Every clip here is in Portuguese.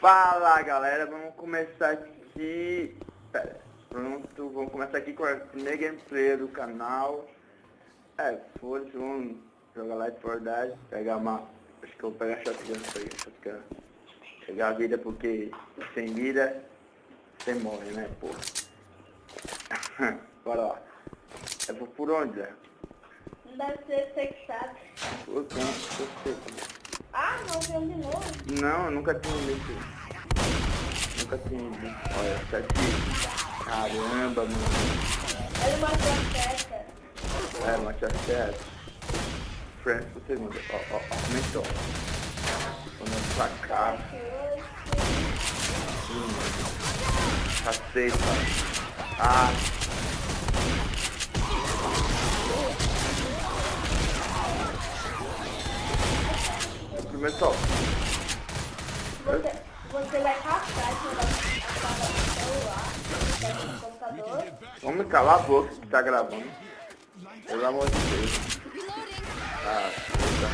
Fala galera, vamos começar aqui. Pera, pronto, vamos começar aqui com a primeira gameplay do canal. É, foda-se, vamos jogar Light for Dead, pegar uma. Acho que eu vou pegar shotgun aí, shotgun. Pegar a vida porque sem vida você morre, né, porra. Bora lá. É por, onde, Zé? Não deve ser sexado. Por onde? Por onde? Ah, não, viu de novo. Não, eu nunca tinha visto. Nunca tinha visto. Olha, tá aqui. Caramba, mano. Ele matou a seta. É, Manchester. Friends pro segundo. Ó, ó, ó, aumentou. Vamos pra cá. Hum. Caceta. Ah. Primeiro top. Você, você vai captar esse negócio no no computador. Vamos calar a boca que tá gravando. Pelo amor de Deus. Ah, puta.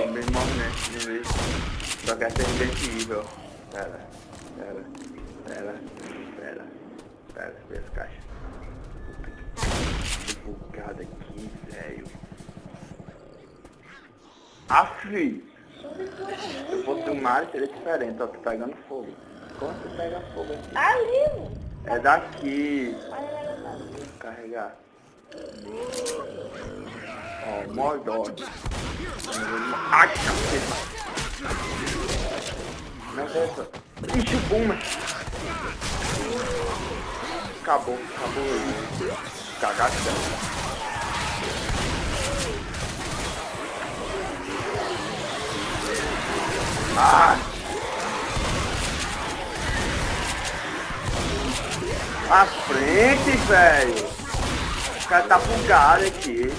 Bem movimento de vez. Só quer ser invencível. Pera, pera, pera, pera, pera, vê as caixas. Que bugada aqui, velho. Afi! Se eu fosse um Mario seria diferente, ó, tô pegando fogo. Como você pega fogo aqui? Ali, É daqui. o negócio. Carregar. Ó, Mordor. Ai, caceta. Não é essa. Ixi, o Boomer. Acabou, acabou aí. Cagação. Ah! À frente, velho. O cara tá bugado aqui.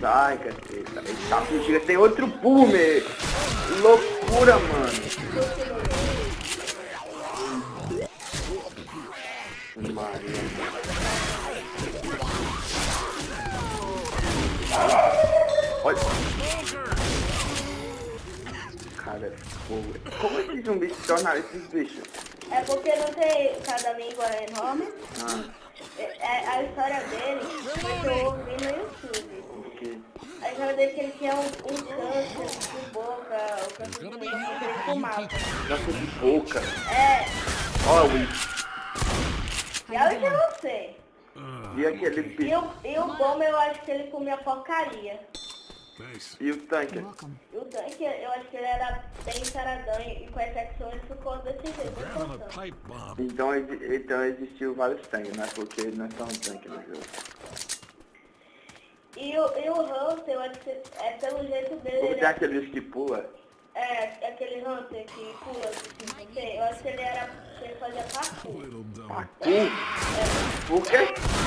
Sai, caceta. Tá fugindo. Tem outro boomer. Loucura, mano. Maria. Olha. Cara, é. Como esses zumbis se tornaram esses bichos? É porque não tem cada língua enorme. Ah, É, é- a história dele foi que eu ouvi no YouTube. A história dele é que ele tinha um, um câncer de boca, o câncer de boca, que ele fumava. Nossa, de boca. É, Olha o e aí eu não sei. E aquele E bicho. o, e o bom eu acho que ele comia porcaria. Thanks. E o tanque? E o Dunk, eu acho que ele era bem saradão e com exceção ele ficou desse jeito. Então, então existiu vários tanques, né? Porque não é só um tanque no jogo. E o, e o Hunter, eu acho que é pelo jeito dele, Como ele tem é, aquele bicho que pula? é aquele Hunter que pula, assim, eu acho que ele era, que ele fazia parkour. Parkour? Por quê?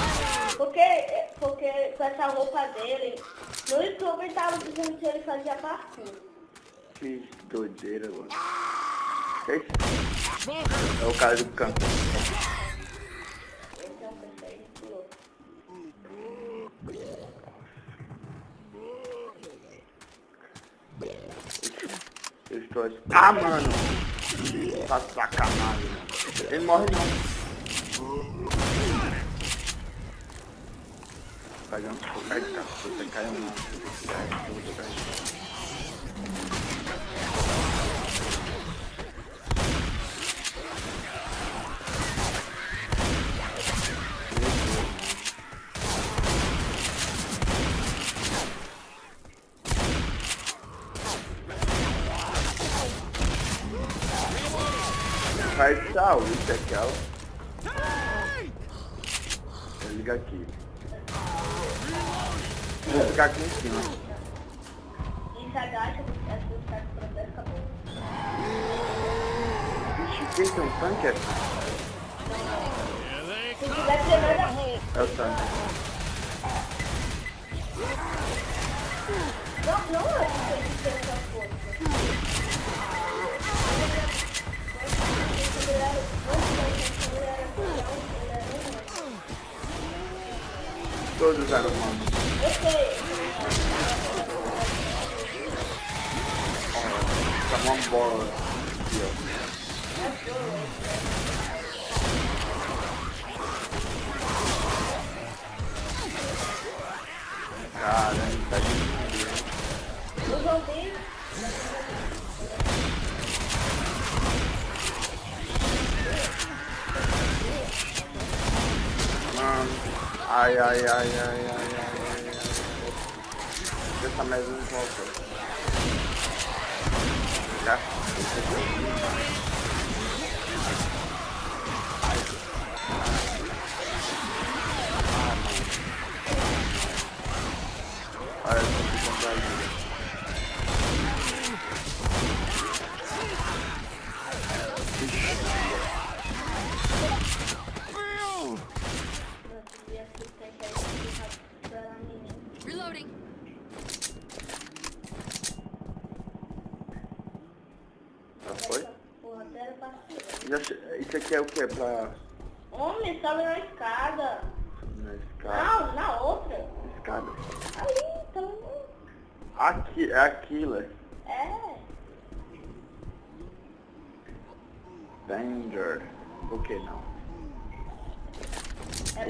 Porque, porque com essa roupa dele, no YouTube ele tava dizendo que ele fazia parkour. Que doideira, mano. É o cara do campo. Eu estou... Ah, mano! Tá sacanagem, mano. Ele morre não. Pegando fogo. Ai, caceta, caiu não. Cai tudo, velho. Faz saúde aquela. Vou ligar aqui. Vou ficar aqui em cima. E se agacha, tem um tanque? é- tiver treinando, É o tanque. não, é que. Todos eram humanos. Eu sei. Tá uma bola. Aqui, ó. Caramba, tá difícil. Os zumbis. Mano. Ai, ai, ai, ai, ai, ai, ai, ai. Deixa mais um volta. Já. Olha, eu tô ficando ali. Nossa, devia ser tem que ir pra menina. Reloading. Já foi? Porra, até era paciente. Já che- Isso é o? Pra... Homem, sobe na escada. Na escada? Não, na outra. Escada. Aí, então. Aqui, é aquilo. é. É. Danger. Por que não? É, é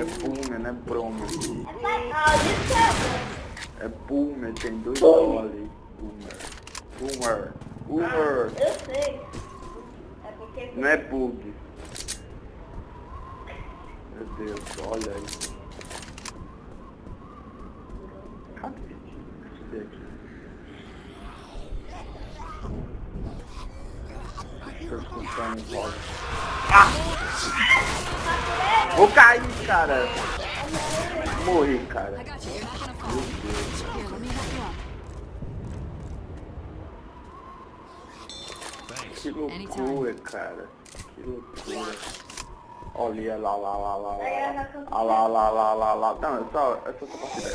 É Boomer, não é Bromer. É, ah, isso É Boomer, tem dois O ali. Boomer. Boomer. é. Boomer. Ah, eu sei. Não é bug. Meu Deus, olha aí. Cadê? Um voz. Vou cair, cara. Morri, cara. Que loucura, cara. Que loucura. Olha lá, lá, lá, lá, lá. Ah, lá, lá, lá, lá, lá. Não, é só, é só essa partida.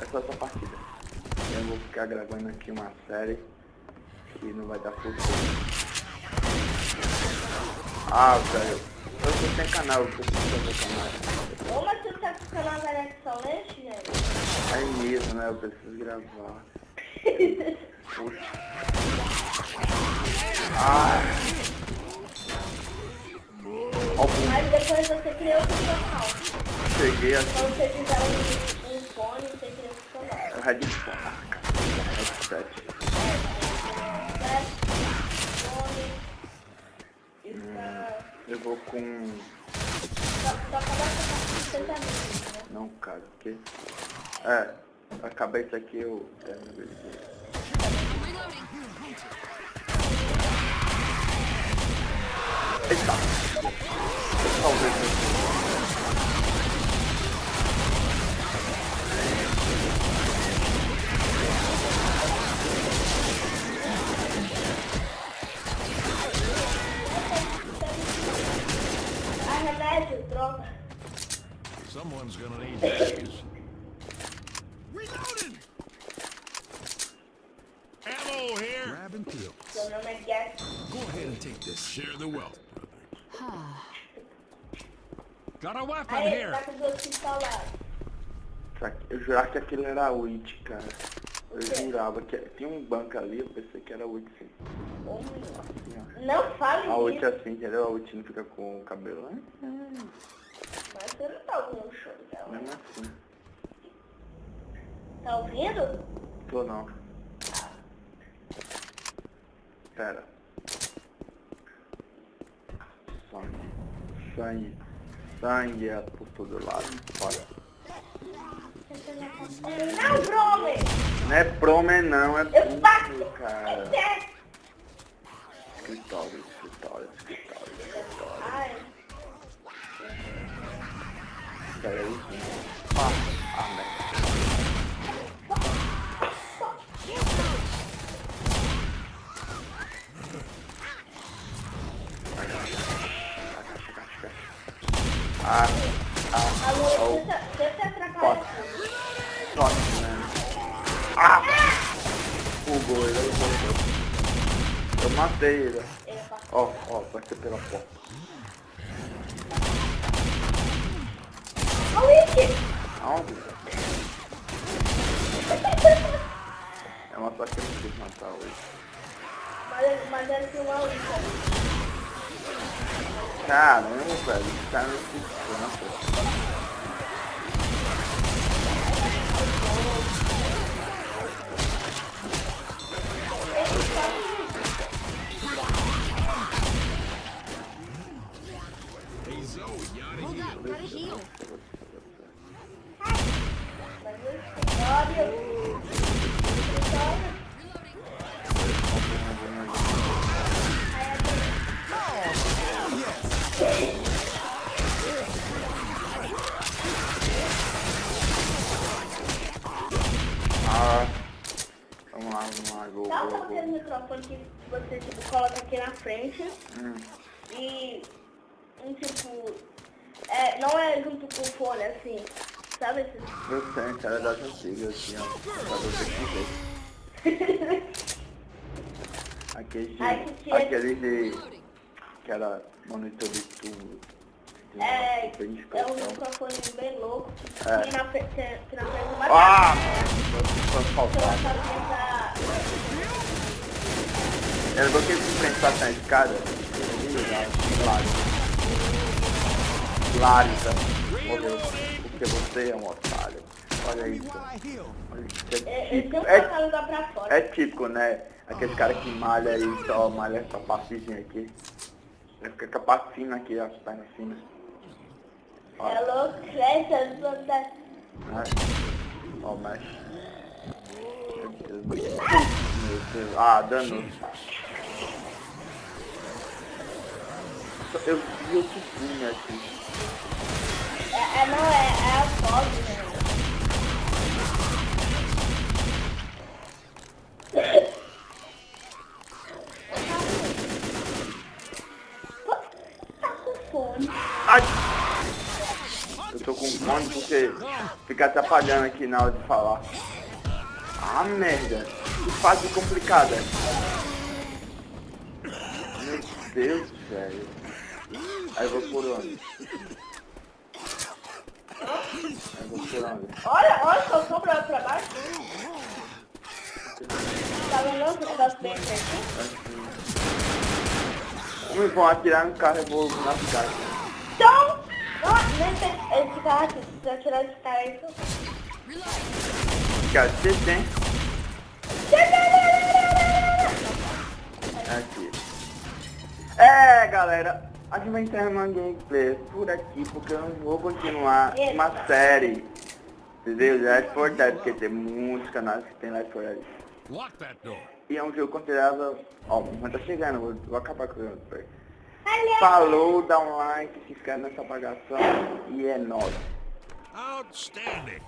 É só essa partida. Eu vou ficar gravando aqui uma série que não vai dar futuro. Ah, velho. Eu tô sem canal, eu preciso fazer canal. Ô, mas você tá com o canal da Alex Solente, gente? É mesmo, né? Eu preciso gravar. Ah. O Mas depois você cria outro canal. cheguei aqui. Quando você fizer um, um fone, você cria outro canal. Headphone. Ah, cara. Headset. E fica... Eu vou com... Só, só com 60 minutos, né? Não, cara, o quê? É, acabei isso aqui, eu... É. Eita! Talvez. Ah. Someone's gonna need these. Reloading! Ammo here! Grab and peel. Seu nome é Guess. Go ahead and take this. Share the wealth, brother. Got a weapon Aí, here! tá Eu jurava que aquilo era a Witch, cara. Eu jurava que tinha um banco ali, eu pensei que era a Witch, sim. Assim. Não fale A Witch é assim, entendeu? A Witch não fica com o cabelo, né? Mas você não tá ouvindo o show dela. Mesmo assim. Tá ouvindo? Tô não. Pera. Sangue. Sangue. Sangue é por todo lado. Olha. Não, Brome! Não é promen não, é tudo, cara. Escritório, escritório, escritório, escritório. Ai, Pera aí. Ah, ah, merda. Ah, ah, oh, tá- tá atrapalhando. sorte, né? Ah! Bugou, ele voltou. Eu matei ele. Ele é. Ó, ó, vai ser pela porta. Ó, Witch! Aonde? só que eu não quis matar hoje. Mas, mas era assim uma luta. Caramba, velho, esse cara não se cansa. Hey, vamos lá, gol, Dá pra microfone que você tipo, coloca aqui na frente Hum, e um tipo. É, não é junto com o fone assim. Sabe assim? eu sei, cara das antigas, assim, ó. Pra você que ver. Aquele de, Ai, que aquele de, que era monitor de tubo. É, é um microfone bem louco. É. Que na frente tem que na frente uma Foi faltado. Fazer Era porque se enfrentar na escada, Larissa. Morreu. Porque você é um otário. Olha isso. Olha isso. essa. É Ele típico, é, é típico, né? Aquele cara que malha e só malha essa partezinha aqui. Ele fica com a parte fina aqui, as pernas finas. É Olha, louco, cresce as duas da... né? Ó, mas... Meu Deus. Meu Deus. Ah, dano. Eu vi o tubinho aqui. É, é, não, é, é a foto, né? Tá com fome. Ai! Eu tô com fome porque fica atrapalhando aqui na hora de falar. Ah, merda! Que fase complicada! Meu Deus, velho! Aí eu vou por onde? Aí eu vou por onde? Olha, olha, só sombra pra baixo. Tá negócio bem certinho? Assim. Uns vão atirar no carro e eu vou nas caixas. Então, não, nem tem esse carro aqui. Se eu tirar esse cara aí. Reloading. Cara, você tem? Galera, a gente vai encerrar uma gameplay por aqui, porque eu não vou continuar uma série. Entendeu? De Left 4 Dead, porque tem muitos canais que tem Left 4 Dead. Lock that door. E é um jogo considerável... Ó, mas tá chegando, vou, vou acabar com o gameplay. Aliás, Falou, dá um like, se inscreve nessa apagação e é nóis. Outstanding.